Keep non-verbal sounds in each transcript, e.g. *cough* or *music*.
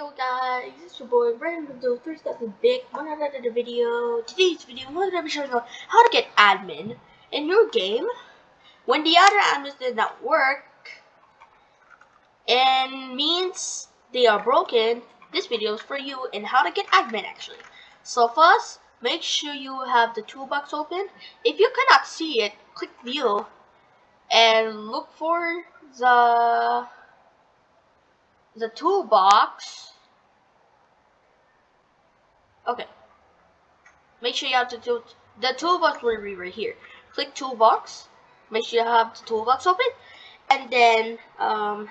yo guys, it's your boy Brandon the first step with Big. One another video. Today's video, I'm to be showing you how to get admin in your game when the other admins did not work and means they are broken. This video is for you and how to get admin actually. So first, make sure you have the toolbox open. If you cannot see it, click view and look for the the toolbox. Okay. Make sure you have the tool. The toolbox will be right here. Click toolbox. Make sure you have the toolbox open, and then um,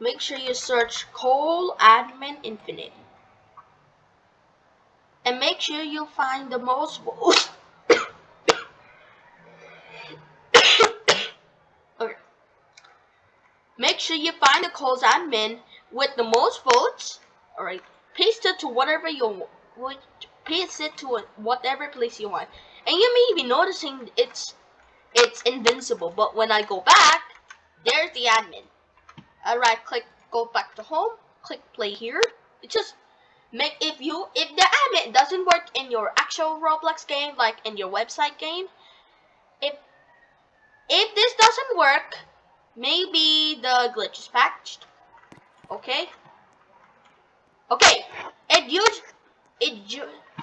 make sure you search Kohl Admin Infinite, and make sure you find the most. *coughs* Okay. Make sure you find the Kohl's admin with the most votes. Alright, paste it to whatever you want. Paste it to whatever place you want. And you may be noticing it's it's invincible. But when I go back, there's the admin. Alright, click go back to home. Click play here. It just make if you if the admin doesn't work in your actual Roblox game, like in your website game, if if this doesn't work, Maybe the glitch is patched. Okay. Okay.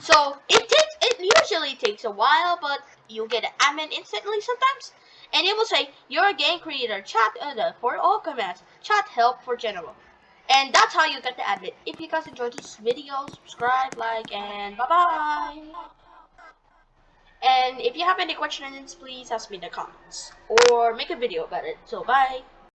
So it takes it usually takes a while, but you get an admin instantly sometimes, and it will say your game creator chat uh, for all commands, chat help for general, and that's how you get the admin. If you guys enjoyed this video, subscribe, like, and bye bye. And if you have any questions, please ask me in the comments. Or make a video about it. So, bye.